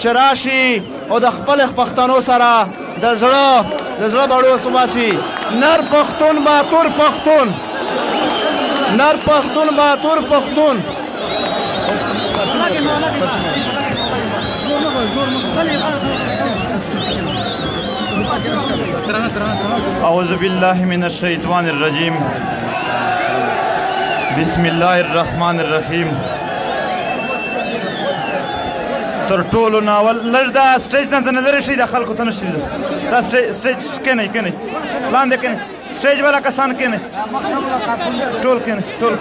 چې راشي او د خپل پښتنو سره د زړه د زړه بړو سماسي نر پښتون با تور پښتون نر پښتون با تور پښتون اعوذ بالله من الشیطان الرجیم بسم الله الرحمن الرحیم تر ټولو ناول لږ دا سټیج نه ځنه لري شي د خلکو ته نشي دا سټیج کینه کینه لاندې کینه سټیج والا کسان کینه ټول کینه ټول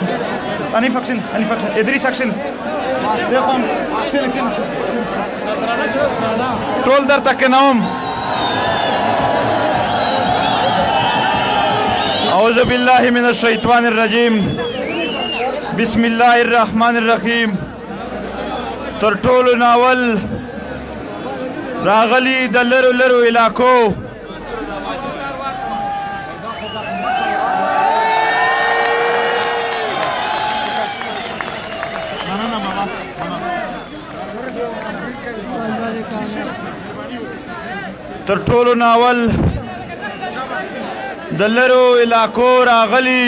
اني فکشن اني فکشن ادري سکشن دغه چل کینه ټول درته کینوم اعوذ بالله من الشیطان الرجیم بسم الله الرحمن الرحیم تر ټولو ناول راغلی د لرو لرو علاقو تر ټولو ناول د لرو علاقو راغلی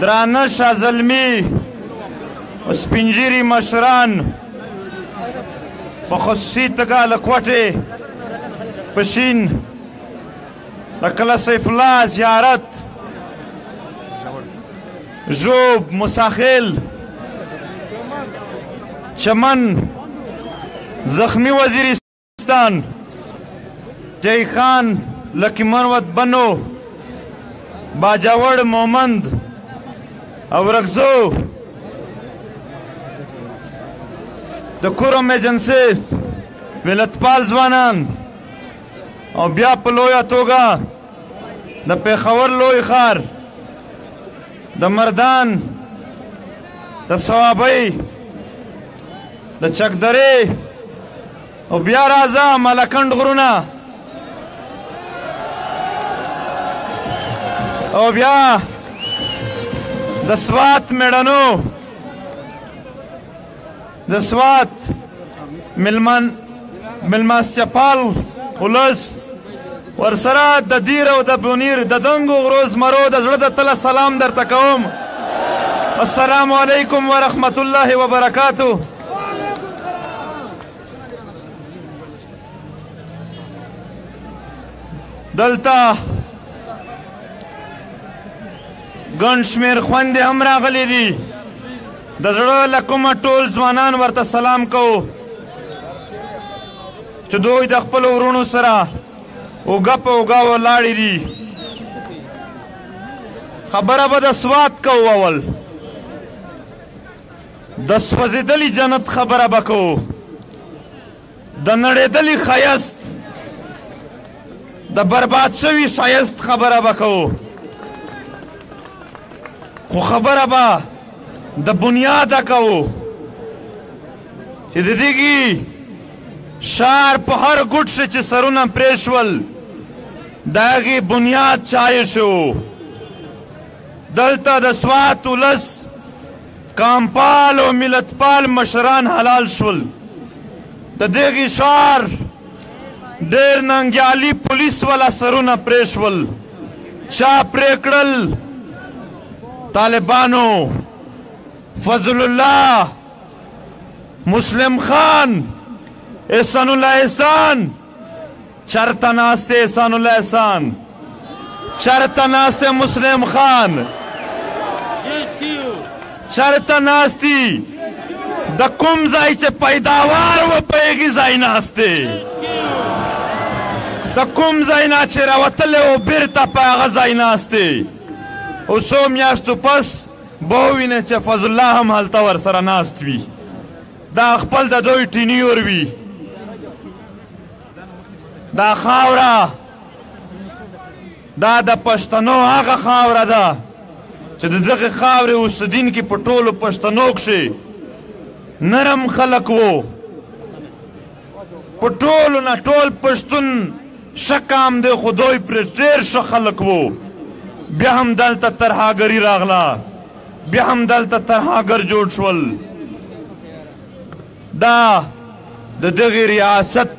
درانه شاه زلمی سپینجیری مشران په خصوصي تګه له کوټې په شین د کله سیف الله زیارت ژوب مساخیل چمن زخمی وزیرستان پاکستان جای خان لکی مروت بنو باجاوړ مومند او رغزو د کورم ایجنسی ملتپال ځوانان او بیا په لویه توګه د پیښور لوی ښار د مردان د صوابۍ د چکدرې او بیا راځه ملکند غرونه او بیا د سوات میړنو د سوات ملمان ملماستیاپال ولس ورسره د دیر او د بونیر د دنګو غرو زمرو د زړه د تله سلام درته کوم السلام علیکم ورحمت الله وبرکاتو دلته ګڼ شمېر خوندې هم راغلي دي د زړه له کومه ټول ځوانان ورته سلام کوو چې دوی د خپلو وروڼو سره اوږه په اوږه ولاړې دي خبره به د سوات کوو اول د سوځېدلي جنت خبره به کوو د نړېدلي ښایست د برباد شوي ښایست خبره به کوو خو خبره به د بنیاده کوو چې د دګي شار په هر ګټ شي چې سرونه پرېشول داغي بنیاد چای شو دلته د سوات ولس کامپال او ملتپال مشران حلال شول د دغه شار ډیر ننګیالي پولیس ولا سرونه پرېشول چا پرېکړل طالبانو فضل الله مسلم خان احسان الله احسان چرته ناست احسان الله احسان چرته ناست مسلم خان چرته ناستی د کوم ځای چې پیداوار و په هغې ځای ناست دی د کوم ځای نه چې راوتلی و بېرته په هغه ځای ناست دی او څو میاشتو پس به ووینې چې فضل الله هم هلته ورسره ناست وي دا خپل د دوی ټینیور وي دا خاوره دا د پښتنو هغه خاوره ده چې د دغه خاورې اوسېدونکي په ټولو پښتنو کښې نرم خلک وو په ټولو نه ټول پښتون ښه قام دی خو دوی پرې ډېر ښه خلک وو بیا هم دلته ترهاګري راغله بیا هم دلته ترهاګر جوړ شول دا د دغې ریاست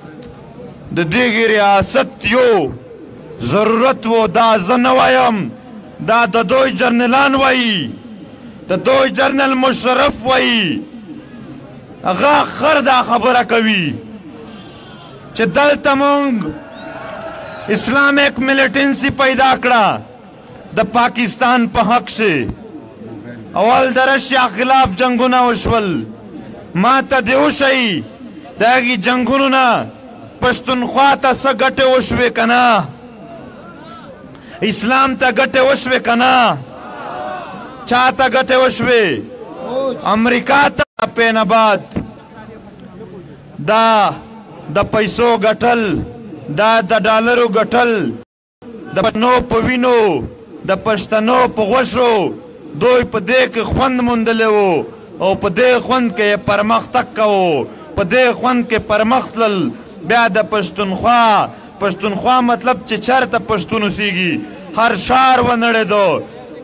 د دغې ریاست یو ضرورت و دا زه نه وایم دا د دوی جرنلان وایي د دوی جرنل مشرف وایي هغه خر دا خبره کوي چې دلته مونږ اسلامیک ملیټنسی پیدا کړه د پاکستان په حق شي اول د رشیا خلاف جنگونه وشول ما ته دی وشي د هغې جنګونو نه پښتونخوا ته څه ګټې وشوې که نه اسلام ته ګټه وشوه کنه چاته ګټه وشوه امریکا ته پین آباد دا د پیسو ګټل دا د ډالرو ګټل د پښتنو په وینو د پښتنو په غوښو دوی په دې کې خوند موندلی وو او په دې خوند کې یې پرمختګ کوو په دې خوند کې پرمختلل بیا د پښتونخوا پښتونخوا مطلب چې چرته پښتون اوسیږي هر ښار ونړېدو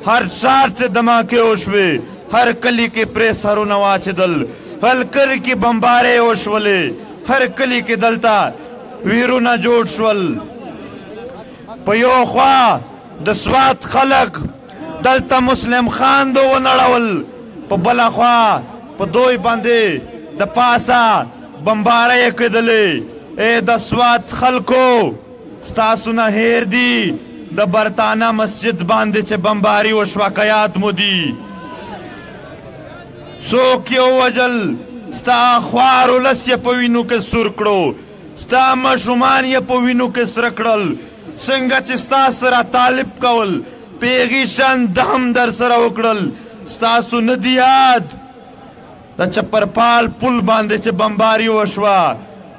هر ښار چې دماکې وشوې هر کلی کې پرې سرونه واچېدل هر کلی کې بمبارې وشولې هر کلی کې دلته ویرونه جوړ شول په یو خوا د سوات خلک دلته مسلم خان دو ونړول په بله خوا په دوی باندې د پاسه بمبارۍ کېدلې اې د سوات خلکو ستاسو نه هیر دي د برتانه مسجد باندې چې بمباري وشوه که یاد مو دي څوک یې ووژل ستا خوار ولس یې په وینو کې سور کړو ستا ماشومان یې په وینو کې سره کړل څنګه چې ستا سره طالب کول په هغې شان ده هم در سره وکړل ستاسو نه دی یاد د چپرپال پل باندې چې بمباري وشوه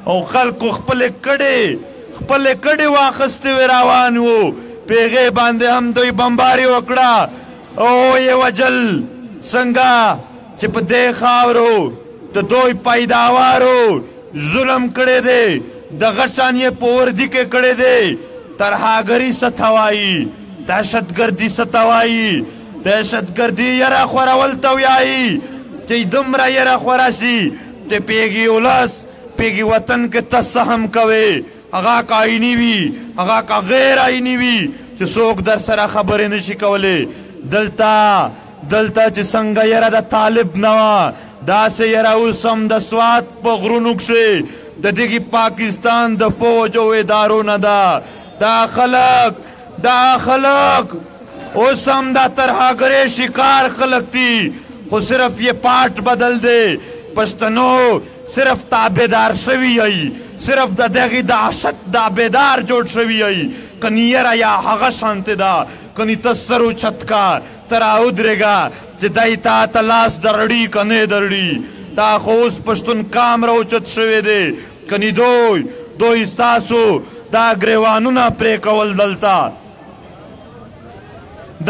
او خلکو خپلې کډې خپلې کډې واخیستې وې روان وو په هغې باندې هم دوی بمباري وکړه او یې وژل څنګه چې په دې خاورو د دوی پیداوارو ظلم کړی دی دغه شان یې په وردي کې کړی دی ترهاګري څه ته وایي دهشتګردي څه ته وایي دهشتګردي یره خورول ته وایي چې دومره یره خوره شي چې پیږي ولس پیږي وطن کې ته څه هم کوې هغه که آئیني وي هغه که غیر آئیني وي چې څوک درسره خبرې نشي کولی دلته دلته چې څنګه یره د طالب نه وه داسې یره اوس هم د سوات په غرونو کښې د دغه پاکستان د فوج او ادارو نه ده دا خلک دا خلک اوس هم دا ترهګرې شکار خلک دي خو صرف یې پاټ بدل دی پښتنو صرف تابعدار شوي يئ صرف د دغي دهشت دابعدار جوړ شوي يئ کني يره يا هغه شانتي ده کني ته سر اوچت که ته راودريږه چي دی تا ته لاس درړي که ني درړي دا خو اوس پښتون قام راوچت شوي دي کني دوي دوي ستاسو دا ګريوانونه پريکول دلته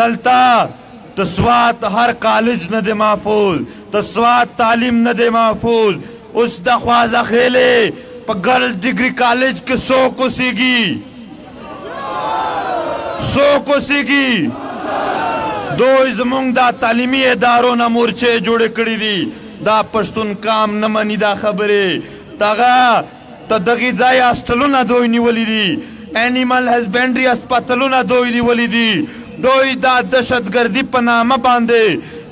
دلته د سوات هر کالج نه دی محفوظ د سوات تعلیم نه دی محفوظ اوس د خوازه خېلې په ګرلز ډیګري کالج کې څوک اوسېږي څوک اوسېږي دوی زمونږ دا تعلیمي ادارو نه مورچې جوړې کړې دي دا پښتون قام نه مني دا خبرې دغه د دغي ځای هاسټلونه دوی نیولي دي، انیمل هزبنډري هسپتالونه دوی نیولي دي، دوی دا دهشتګردي په نامه باندي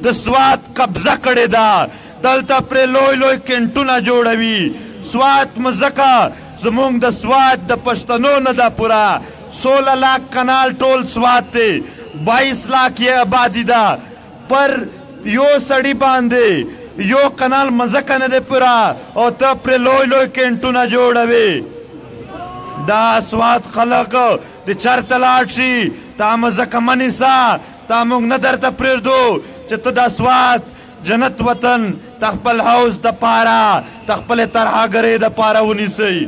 د سوات قبضه کړې ده، دلته پرې لوی لوی کینټونه جوړوي، سوات مځکه زموږ د سوات د پښتنو نه ده پوره سوله لاک کنال ټول سوات دی، بایس لاک یې ابادي ده، پر يو سړي باندې يو کنال مځکه نه ده پوره او ته پرې لوی لوی کینټونه جوړوي دا سواد خلک د چرته لاړ شي تا مځکه منیسا تا موږ نه درته پرېږدو چې ته دا سواد جنت وطن د خپل حوض د پاره د خپل ترهګرۍ د پاره ونیسي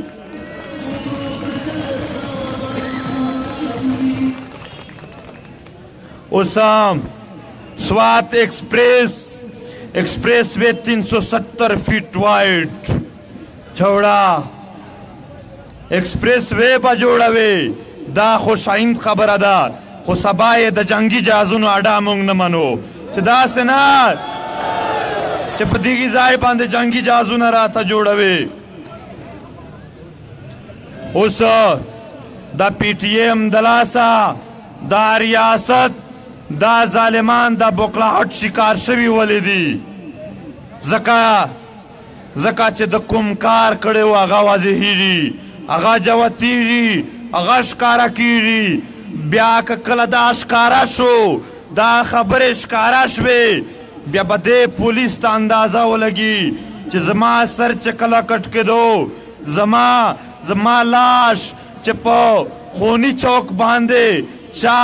اسام سوات ایکسپریس ایکسپریس وے 370 فیٹ وائڈ چوڑا ایکسپریس وے به جوړوي دا خو شاین خبره ده خو سبا یې د جنگي جهازونو اډا موږ نه منو چې داسې نه چې په دغه ځای باندې جنگي جهازونه راته جوړوي اوس د پی ټی ایم د لاسه دا ریاست دا ظالمان د بوکلاهټ شکار شوی ولې دي ځکه ځکه چې د کوم کار کړی و هغه واضحېږي هغه جوتېږي هغه ښکاره کېږي بیا که کله دا ښکاره شو دا خبرې ښکاره شوې بیا به دې پولیس ته اندازه ولګي چې زما سر چې کله کټ کېدو زما زما لاش چې په خوني چوک باندې چا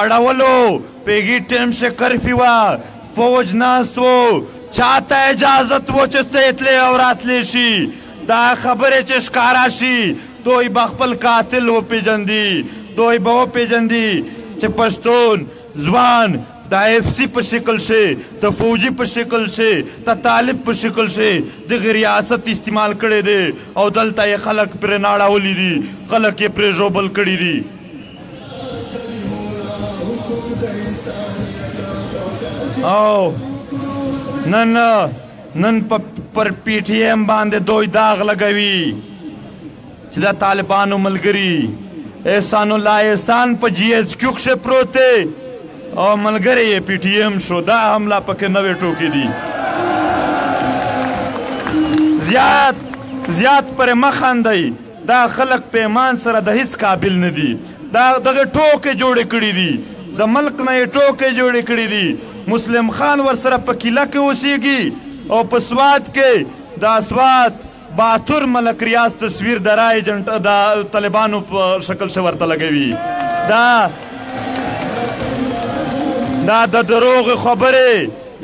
اړولو پیږي ټیم شي کرفي وه فوج ناست وو چاته اجازت وو چې ته اتلې او راتلې شي دا خبرې چې ښکارا شي دوی به خپل قاتل وپېژندي دوی به وپېژندي چې پښتون ځوان د ايف سي په شکل شي د فوجي په شکل شي د طالب په شکل شي دغه ریاست استعمال کړی دی او دلته یې خلک پرې ناړولي دي خلک یې پرې ژوبل کړي دي او نن نن پر پی ټی ایم باندې دوی داغ لګوي چې د طالبانو ملګري احسان الله احسان په جی ایچ کیو کښې پروت دی او ملګری یې پی ټی ایم شو دا هم لا پکې نوې ټوکې دي زیات زیات پرې مه خاندئ دا خلک په ایمان سره د هیڅ قابل نه دي دا دغه ټوکې جوړې کړې دي د ملک نه یې ټوکې جوړې کړې دي مسلم خان ورسره په کیله کې اوسیږي او په سوات کې د اسوات بهتر ملک ریاض تصویر د را ایجنټ د طالبانو په شکل څه ورته لګوي دا دا د دروغ خبرې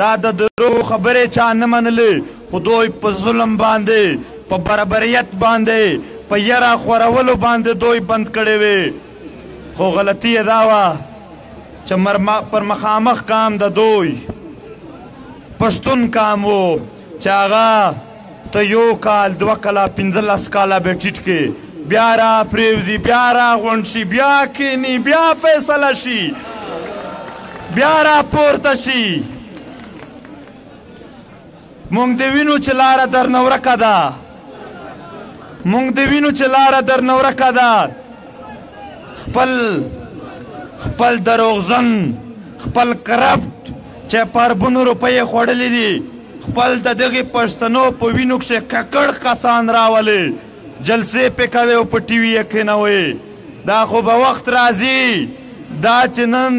دا د دروغ خبرې چا نه منلې خو دوی په ظلم باندې په برابریت باندې په یرا خورولو باندې دوی بند کړي وي خو غلطي دا و چې پر مخامخ کام د دوی پښتون کام وو چې هغه ته یو کال دوه کاله پنځلس کاله به ټیټ کې بیا را پریوزي بیا را غونډ شي بیا کینی بیا فیصله شي بیا را پورته شي مونږ د وینو چې لاره در نورکه ده مونږ د وینو چې لاره در نورکه ده خپل خپل دروغزن خپل کرپټ چې پربونو روپۍ خوړلې دي خپل د دغه پښتنو په وینو کې ککړ کسان راولي جلسې په کوي او په ټي وي یې کینوي دا خو به وخت راځي دا چې نن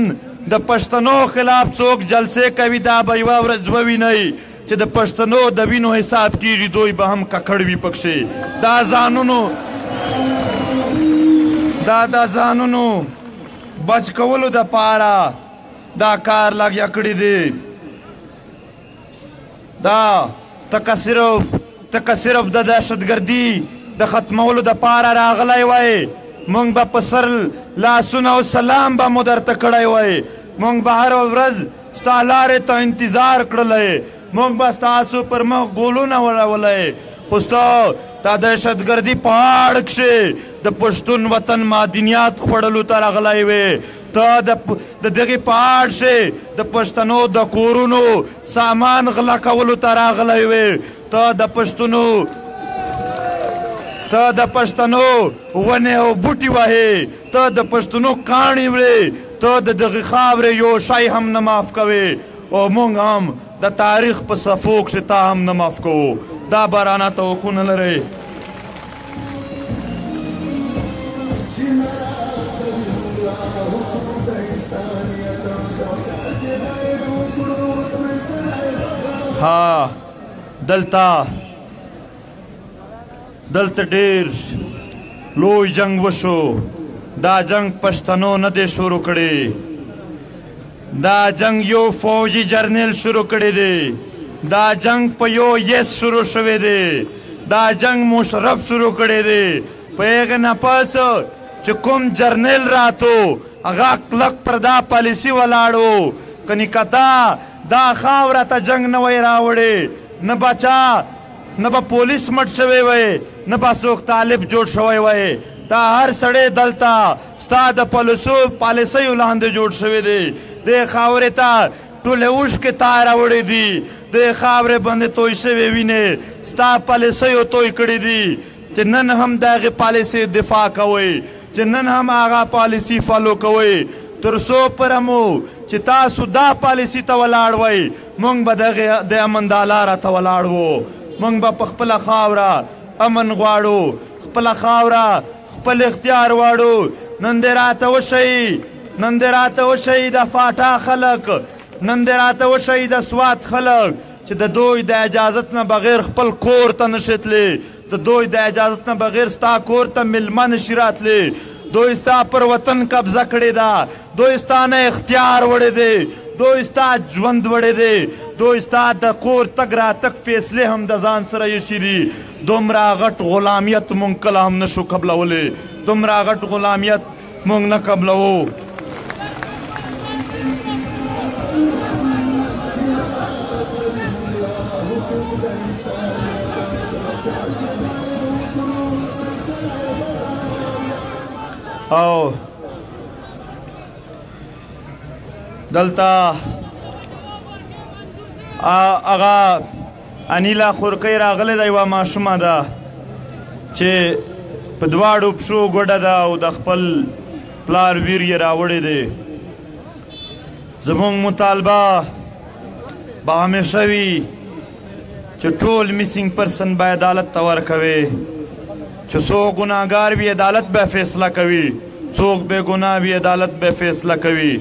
د پښتنو خلاف څوک جلسې کوي دا به یوه ورځ ووینئ چې د پښتنو د وینو حساب کیږي دوی به هم ککړ وي پکښې دا ځانونو دا د ځانونو بچ کولو د پاره دا کار لګیا کړی دی دا تک صرف تک صرف د دهشتګردي د ختمولو د پاره راغلی وای مونږ به په سر لاسونه او سلام به مو درته کړی وای مونږ به هره ورځ ستا لارې ته انتظار کړلی موږ به ستاسو پر مخ ګولونه وړولی خو ستا تا دهشتګردي په اړ کښې د پښتون وطن معدنیات خوړلو ته راغلی وې ته د دغې په اړ کښې د پښتنو د کورونو سامان غلا کولو ته راغلی وې ته د پښتنو ته د پښتنو ونې او بوټي وهې ته د پښتنو کاڼي وړې ته د دغې خاورې يو شی هم نه معاف کوې او موږ هم د تاریخ په صفو کښې تا هم نه معاف کوو دا به رانه توقع نه لرئ ها دلته دلته ډیر لوی جنگ وشو دا جنگ پښتنو نه دی شروع کړی دا جنگ یو فوجي جرنیل شروع کړی دی دا جنگ په یو یس شروع شوی دی دا جنگ مشرف شروع کړی دی په هغه نه پس چې کوم جرنیل راتو هغه کلک پر دا پالیسی ولاړو کني کدا دا خاوره ته جنگ نه وای راوړي نه بچا نه به پولیس مټ شوی وای نه به څوک طالب جوړ شوی وای دا هر سړی دلته ستا د پلسو پالیسیو لاندې جوړ شوی دی دې خاورې ته ټول اوښکې تا راوړې دي د خاورې باندې توی شوې وینې ستا پالیسیو توی کړې دي چې نن هم د هغې پالیسۍ دفاع کوئ چې نن هم هغه پالیسي فالو کوئ تر څو پره مو چې تاسو دا پالیسي ته ولاړ وئ موږ به دغه د امن دا لاره ته ولاړ وو موږ به په خپله خاوره امن غواړو خپله خاوره خپل اختیار غواړو نن دې راته وشي نن دې راته وشي د فاټا خلک نن دې راته وشي د سوات خلک چې د دوی د اجازت نه بغیر خپل کور ته نشي تللی د دوی د اجازت نه بغیر ستا کور ته ملمه نشي راتلی دوی ستا پر وطن قبضه کړې ده دوی ستا نه اختیار وړی دی دوی ستا ژوند وړی دی دوی ستا د کور تګ راتګ فیصلې هم د ځان سره ایښي دي دومره غټ غلامیت مونږ کله هم نشو قبلولی دومره غټ غلامیت مونږ نه قبلوو او دلته هغه انیلا خورکۍ راغلې ده یوه ماشومه ده چې په دواړو پښو ګډه ده او د خپل پلار ویر یې راوړی دی زموږ مطالبه به همیشه وي چې ټول میسنګ پرسن به عدالت ته ورکوي چې څوک ګناهګار وي عدالت به فیصله کوي څوک بې ګناه وي عدالت به فیصله کوي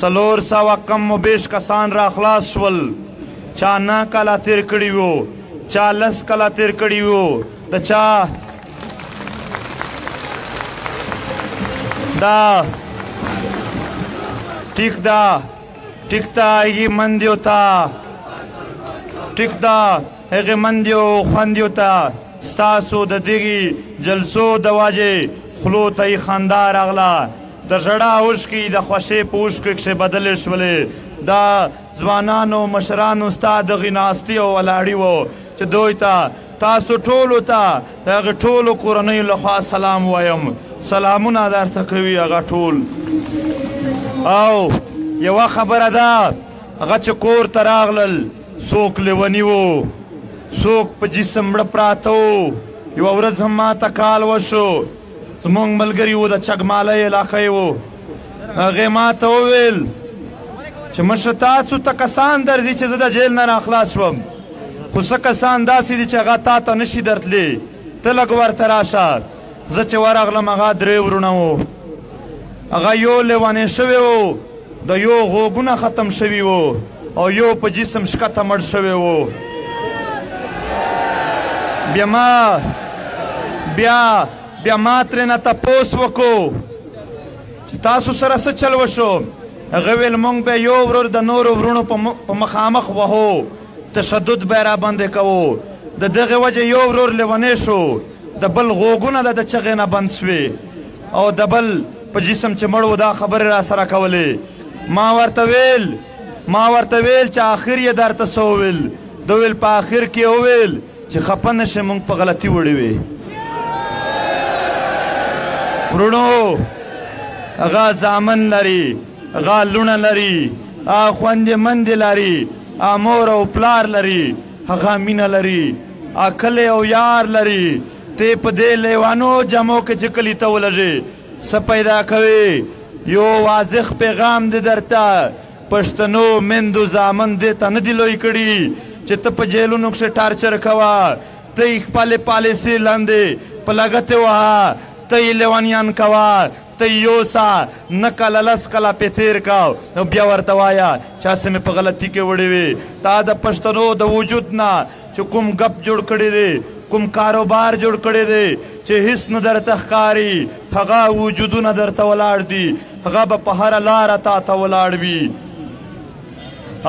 څلور سوه کم و بیش کسان را خلاص شول، چا نه کاله تیر کړي وو، چا لس کاله تیر کړي وو، د چا دا ټیک دا ټیک تا هغه مندیو تا ټیک دا هغه مندیو خوندیو تا ستاسو د دغه جلسو د واجه خلو ته خندا راغله د ژړا اوښکي د خوښې په اوښکو کښې بدلې شولې. دا ځوانان او مشران ستا دغي ناستي او ولاړي وو چې دوي ته تاسو ټولو ته د هغي ټولو کورنيو له خوا سلام وايم. سلامونه درته کوي هغه ټول. او يوه خبره ده هغه چې کور ته راغلل څوک ليوني وو څوک په جسم مړه پراته وو. يوه ورځ هم ماته کال وشو. زموږ ملګری و د چګمالۍ علاقه یې و هغې ما ته وویل چې مشره تاسو ته کسان درځي چې زه د جیل نه راخلاص شوم خو څه کسان داسې دي چې هغه تا ته نشي درتلی ته لږ ورته راشه زه چې ورغلم هغه درې ورونه وو هغه یو لیونی شوی و د يو غوږونه ختم شوي وو او يو په جسم شکته مړ شوی وو بیا ما بیا بیا ما ترنه تپوس وکړو چې تاسو سره څه چل وشو هغه ویل مونږ به یو ورور د نورو ورونو په مخامخ وهو تشدد به را باندې کوو د دغه وجه یو ورور لیونی شو د بل غوږونه د چغې نه بند شوې او د بل په جسم چې مړ و دا خبرې راسره کولې ما ورته ویل ما ورته ویل چې آخر یې درته څه وویل ده ویل په آخر کې وویل چې خپه نه شې موږ په غلطي وړې وې وروڼو هغه زامن لري هغه لوڼه لري هغه خوندې مندې لري هغه مور او پلار لري هغه مینه لري هغه کلی او یار لري ته په دې لېوانو جامو کې چې کلي ته ولږې څه پیدا کوې؟ یو واضح پیغام دې درته پښتنو میندو زامن دې ته نه دي لوی کړي چې ته په جېلونو کښې ټارچر کوه ته یې خپلې پالیسې لاندې په لغتې وهه ته یې لېونیان کوه ته يي يوسه نه کله لس کله پي تير که او بيا ورته وايه چه هسي مي په غلطي کي وړي وي تا د پښتنو د وجود نه چه کوم ګپ جوړ کړي دي کوم کاروبار جوړ کړي دي چه هيس نه درته ښکاري هغه وجودونه درته ولاړ دي هغه به په هره لاره تا ته ولاړ وي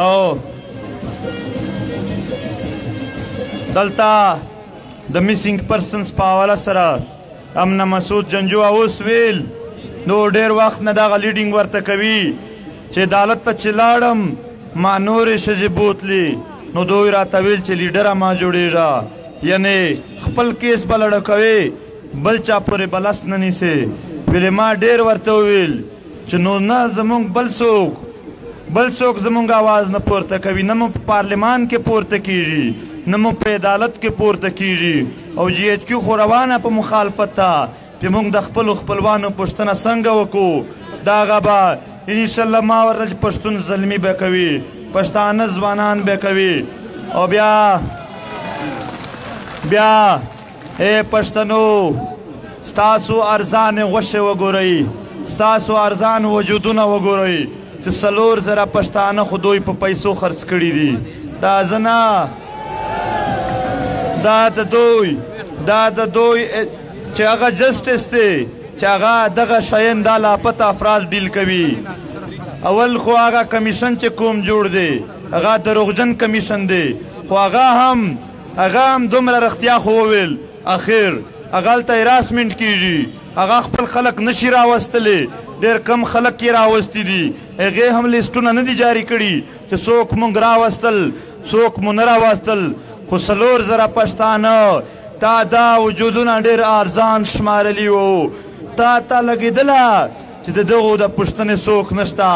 او دلته د میسنګ پرسنز په حواله سره امن مسعود جنجو اوس ویل نو ډیر وخت نه دغه لیډینګ ورته کوي چې عدالت ته چې لاړم ما نورې ښځې بوتلې نو دوی راته ویل چې لیډره ما جوړېږه یعنې خپل کیس به لړه کوې بل چا پورې به لس نه نیسې ویلې ما ډېر ورته وویل چې نو نه زمونږ بل څوک بل څوک زمونږ اواز نه پورته کوي نه مو په پارلمان کې پورته کیږي نه مو په عدالت کې پورته کیږي او جی ایچ کیو خو روانه په مخالفت ده چې موږ د خپلو خپلوانو پوښتنه څنګه وکړو دا هغه به ان شاء الله ما ورته چې پښتون زلمی به کوي پښتانه ځوانان به کوي او بیا بیا اے پښتنو ستاسو ارزان غوښه وګورئ ستاسو ارزان وجودونه وګورئ چې څلور زره پښتانه خو دوی په پیسو خرڅ کړي دي دا زه نه دا د دوی دا د دوی چې هغه جسټس دی چې هغه دغه شیان دا لاپته افراد ډیل کوي اول خو هغه کمیشن چې کوم جوړ دی هغه دروغجن کمیشن دی خو هغه هم هغه هم دومره رښتیا خو وویل اخر هغلته هراسمنټ کیږي هغه خپل خلک نشي راوستلی ډېر کم خلک یې راوستي دي هغې هم لیسټونه نه دي جاري کړي چې څوک موږ راوستل څوک مو نه راواستل خو څلور زره پښتانه تا دا وجودونه ډېر ارزان شمارلي وو تا ته لګېدله چې د دغو د پوښتنې څوک نشته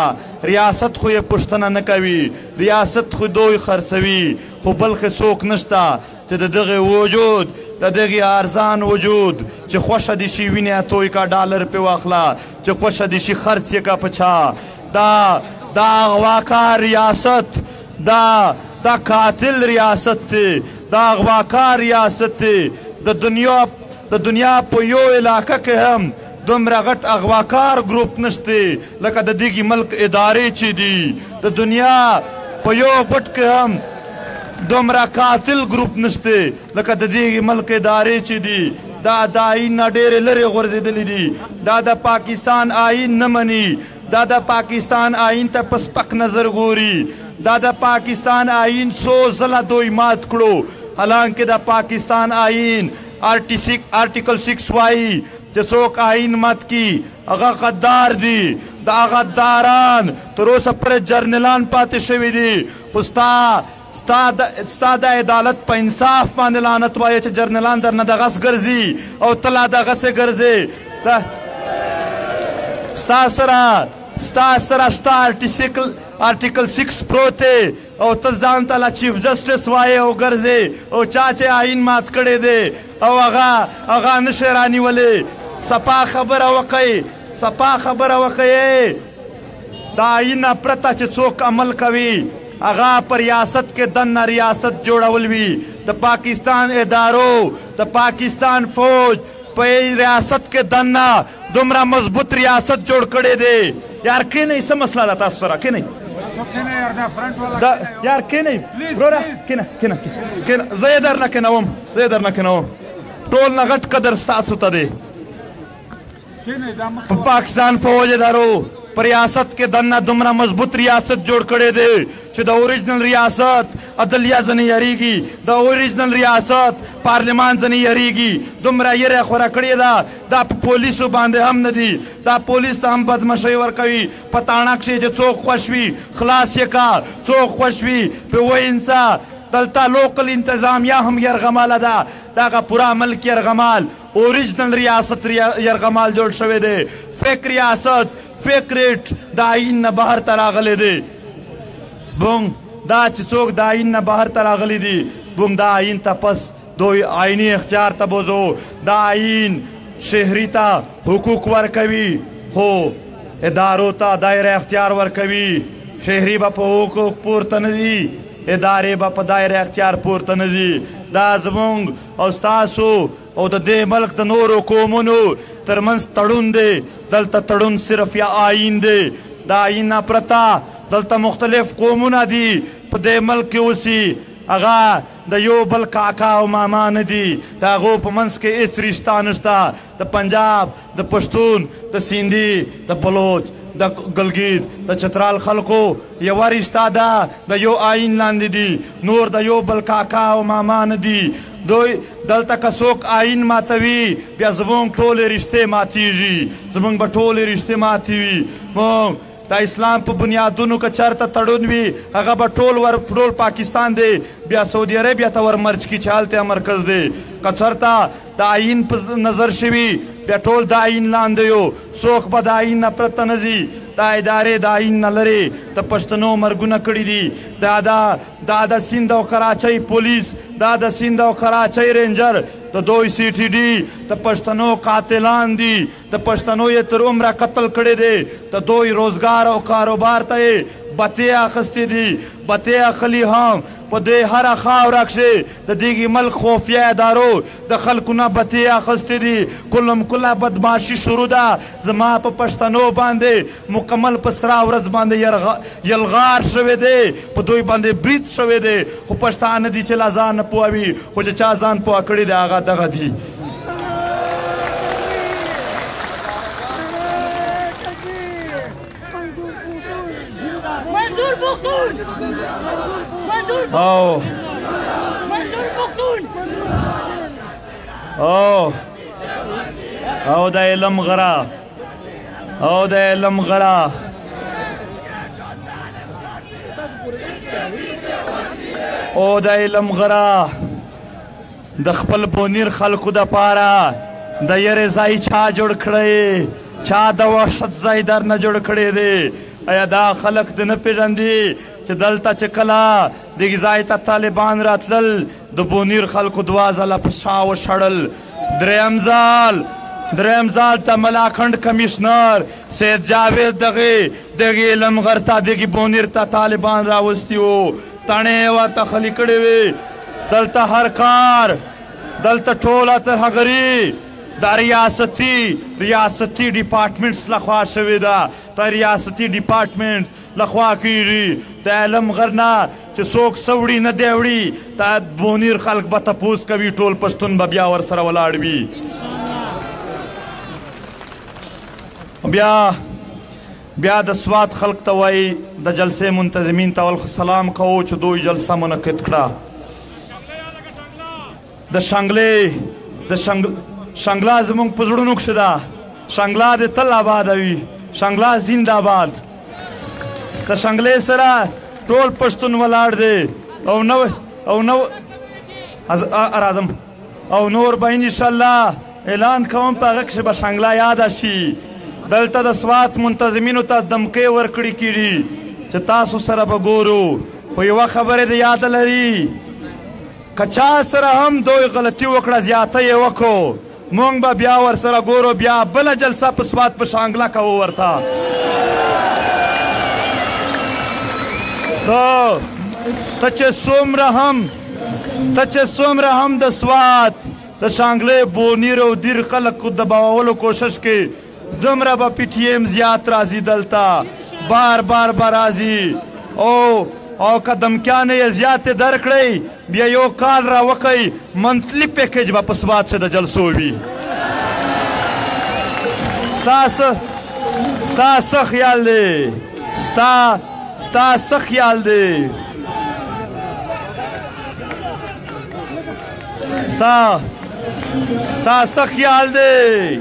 ریاست خو یې پوښتنه نه کوي ریاست خو دوی خرڅوي خو بلخې څوک نشته چې د دغه وجود د دغه ارزان وجود چې خوښه دې شي وینې توی کا ډالر پې واخله چې خوښه دې شي خرڅ یې کا په چا دا دا غواکار ریاست دا دا قاتل ریاست دی دا اغواکار ریاست دی د دنیا د دنیا په یو علاقه کې هم دومره غټ اغواکار ګروپ نشته لکه د دغه ملک ادارې چې دي د دنیا په یو غټ کې هم دومره قاتل ګروپ نشته لکه د دې ملک ادارې چې دي دا د آئین نه ډېرې لرې غورځېدلې دي دا د پاکستان آئین نه مني دا د پاکستان آئین ته په سپک نظر ګوري، دا د پاکستان آئین څو ځله دوئ مات کړو، حالانکه د پاکستان آئین آرټیکل سکس وائي چې څوک آئین مات کړي هغه غدار دي، دغه غداران تر اوسه پورې جرنلان پاتې شوي دي، خو ستا ستا د ستا د عدالت په انصاف باندې لعنت وایه چې جرنلان درنه دغس ګرځي او ته لا دغسې ګرځې ته ستا سره ستا سره شته آرټیسیکل آرټیکل 6 پروت دی او ته ځان ته لا چیف جسټس وایې او ګرځې او چا چې آئین مات کړی دی او هغه هغه نشی رانیولې صفا خبره وکړئ صفا خبره وکړئ د آئین نه پرته چې څوک عمل کوي هغه په ریاست کې دننه ریاست جوړول وي د پاکستان ادارو د پاکستان فوج په ریاست کې دننه دومره مضبوط ریاست جوړ کړی دی یار کینئ څه مسله ده تاسو سره کینئ دا یار کینه وروره کینه کینه کینه زه یې درنه کینوم زه یې درنه کینوم ټول نه غټ قدر ستاسو ته دی په پاکستان فوج ادارو په ریاست کې دنه دومره مضبوط ریاست جوړ کړی دی چې د اوریجنل ریاست عدلیه ځنې یریږي د اوریجنل ریاست پارلمان ځنې یریږي دومره یره خوره کړې ده دا په پولیسو باندې هم نه دي دا پولیس ته هم بدمشۍ ورکوي په تاڼه کښې چې څوک خوش وي خلاص یې کا څوک خوش وي په وینسه دلته لوکل انتظامیه هم یرغماله ده دغه پوره ملک یرغمال اوریجنل ریاست یرغمال جوړ شوی دی فیک ریاست فیک ریټ د آئین نه بهر ته راغلی دی بونګ دا چې څوک د آئین نه بهر ته راغلی دی بونګ دا آئین ته پس دوی آئینی اختیار ته بوزو دا آئین شهری ته حقوق ورکوي خو ادارو ته دایره اختیار ورکوي شهری به په حقوق پورته نه دي ادارې به په دایره اختیار پورته نه دي دا زمونږ او ستاسو او د دې ملک د نورو قومونو ترمنځ تړون دی دلته تړون صرف یا آئین دی د آئین نه پرته دلته مختلف قومونه دي په دې ملک کې اوسي هغه د یو بل کاکا او ماما نه دي د هغو په منځ کې هیڅ رشته نشته د پنجاب، د پښتون، د سیندي، د بلوچ، د ګلګیت، د چترال خلکو یوه رشته ده، د یو آیین لاندې دي، نور د یو بل کاکا او ماما نه دي. دوی دلته که څوک آیین ماتوي، بیا زموږ ټولې رشتې ماتېږي، زموږ به ټولې رشتې ماتې وي. موږ د اسلام په بنیادونو که چېرته تړون وي، هغه به ټول ور ټول پاکستان دې بیا سعودي عربیه ته ور مرج کړي چې هلته یې مرکز دی. که چېرته د آئين په نظر شوي بيا ټول د آئين لاندې يو څوک به د آئين نه پرته نه ځي دا ادارې د آئين نه لرې د پښتنو مرګونه کړي دي دا دا دا د سيند او کراچۍ پوليس دا د سيند او کراچۍ رينجر د دوي سي ټي ډي د پښتنو قاتلان دي د پښتنو یې تر عمره قتل کړي دي، د دوئ روزګار او کاروبار ته یې بتې اخستې دي، بتې اخلي هم، په دې هره خاوره کښې د دیګي ملک خوفیه ادارو د خلکو نه بتې اخستې دي، کلم کله بدمعاشي شروع ده، زما په پښتنو باندې مکمل په سره ورځ باندې یلغار شوی دی، په دوی باندې برید شوی دی، خو پښتانه دي چې لا ځان نه پوه وي، خو چې چا ځان پوه کړي دی هغه دغه دي. او او او د علم غرا او د علم غړا او د علم غړا د خپل بونیر خلکو د پاره د یره ځای چا جوړ کړی چا د وحشت ځای در نه جوړ کړی دی ایا دا خلک د نه پیژندي چې دلته چې کله د ځای ته طالبان راتلل د بونیر خلکو دوه ځله په شا وشړل دریم ځل دریم ځل ته ملاکنډ کمشنر سید جاوید دغه دغه لمغر ته دغه بونیر ته طالبان راوستي وو تڼې ورته خلی کړې وي دلته هر کار دلته ټوله ترهګري د ریاستي ریاستي ډپارټمنټس لخوا شوې ده تر ریاستي ډپارټمنټس له خوا کیږي د علم غر نه چې څوک څه وړي نه دی وړي د بونیر خلک به تپوس کوي ټول پښتون به بیا ورسره ولاړ وي بیا بیا د سوات خلک ته وایي د جلسې منتظمین ته ول سلام کوو چې دوی جلسه منعقد کړه د شنګلې د شنګ شنګلا زمونږ په زړونو کښې ده شنګلا دې تل آباد وي شنګلا زنده آباد د شنګلې سره ټول پښتون ولاړ دی او نو او نو از راځم او نور به ان شاء الله اعلان کوم په هغه کې به شنګلا یاد شي دلته د سوات منتظمینو ته دمکې ورکړي کیږي چې تاسو سره به ګورو خو یو خبره د یاد لري که چا سره هم دوی غلطي وکړه زیاته یې وکړو مونږ به بیا ورسره ګورو بیا بله جلسه په سوات په شانګله کوو ورته ته ته چې څومره هم ته چې څومره هم د سوات د شانګلې بونیر او دیر خلک د باولو کوشش کې دومره به پی ټی ایم زیات راځي دلته بار بار به راځي او او که دمکیانې یې زیاتې درکړئ بیا یو کال راوکئ منتلي پیکج به په سوات کښې د جلسو وي ستا څه ستا څه خیال دی ستا ستا څه خیال دی ستا ستا څه خیال دی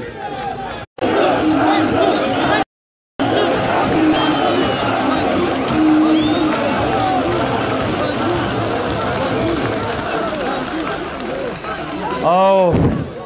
او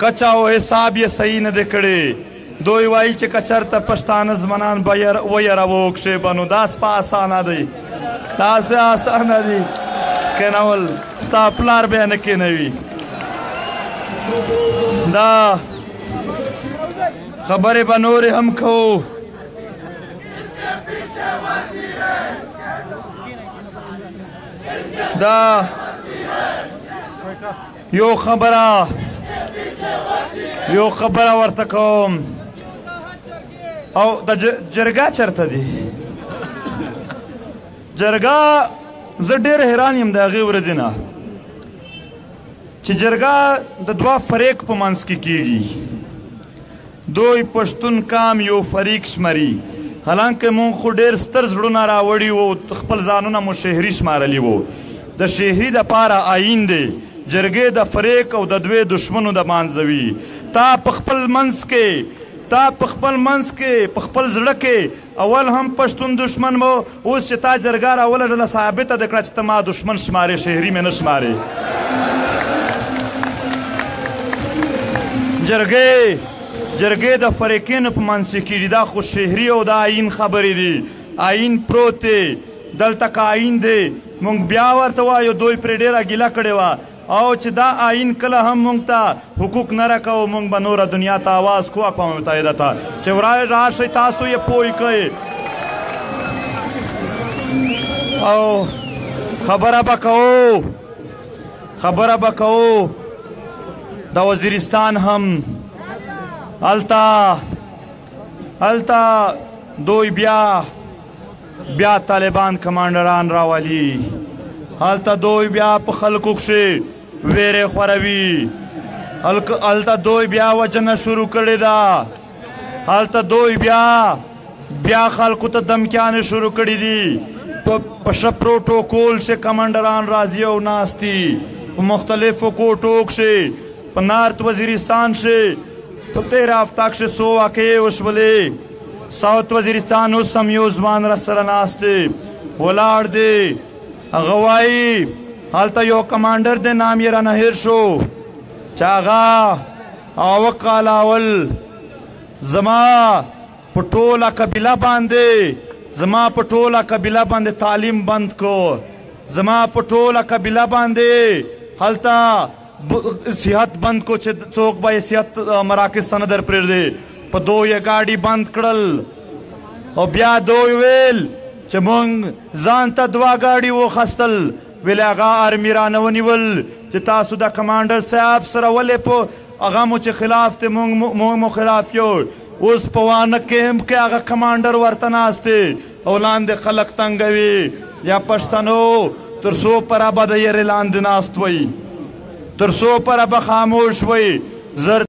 کچه او حساب یې صحیح نه دی کړی. دوی وایي چې که چرته پښتانه ځمنان ویروو کښې به نو دا سپه اسانه دی. دا سه اسانه دی کینول ستا پلار بیا نه کینوي. دا خبرې به نورې هم کوو. دا یو خبره یو خبره ورته کوم او د جرګه چرته دی جرګه زه ډیر حیران یم د هغې ورځې نه چې جرګه د دوه فریق په منځ کې کیږي دوی پښتون قام يو فريق شمري حالانکه مونږ خو ډير ستر زړونه راوړي وو خپل ځانونه مو شهري شمارلي وو د شهري د پاره ايين دي جرګي د فريق او د دوي دشمنو د مانځه وي تا په خپل منځ کي تا په خپل منځ کي په خپل زړه کي اول هم پښتون دښمن مو اوس چې تا جرګه راولږله ثابته دې کړه چې ته ما دښمن شمارې شهري مې نه شمارې جرګې جرګې د فرقینو په منځ کې کېږي دا خو شهري او د آیین خبرې دي آیین پروت دی دلته که آیین دی مونږ بیا ورته وایو دوی پرې ډېره ګیله کړې وه او چې دا آئین کله هم مونږ ته حقوق نه راکوو مونږ به نوره دنیا ته آواز کو اقوام متحده ته چې ورای راشي تاسو یې پوی کړئ او خبره به کوو خبره به کوو د وزیرستان هم هلته هلته دوی بیا بیا طالبان کمانډران راولي هلته دوی بیا په خلکو کښې ویره خوروي هلته دوی بیا وجنه شروع کړې ده هلته دوی بیا بیا خلکو ته دمکیانې شروع کړې دي په پښه پروټوکول چې کمانډران راځي او ناستي په مختلفو کوټو کښې په نارت وزیرستان کښې په تېره هفته کښې څو واقعې وشولې ساوت وزیرستان اوس هم یو ځوان را سره ناست دی ولاړ دی هغه وایي هلته یو کمانډر دی نام یې رانه هېر شو چې هغه هغه کال اول زما په ټوله قبیله باندې زما په ټوله قبیله باندې تعلیم بند کو زما په ټوله قبیله باندې هلته صحت بند کو چې څوک به صحت مراکز ته نه در پرېږدي په دوی یې ګاډي بند کړل او بیا دوی ویل چې مونږ ځان ته دوا ګاډي وخستل ویل هغه آرمي رانه ونیول چې تاسو د کمانډر صاحب سره ولې په هغه مو چې خلاف ته مونږ مو خلاف یو اوس په وانه کیمپ کې هغه کمانډر ورته ناست دی او لاندې خلک تنګوي یا پښتنو تر څو پره به د یرې لاندې ناست وئ تر څو پره به خاموش وئ زر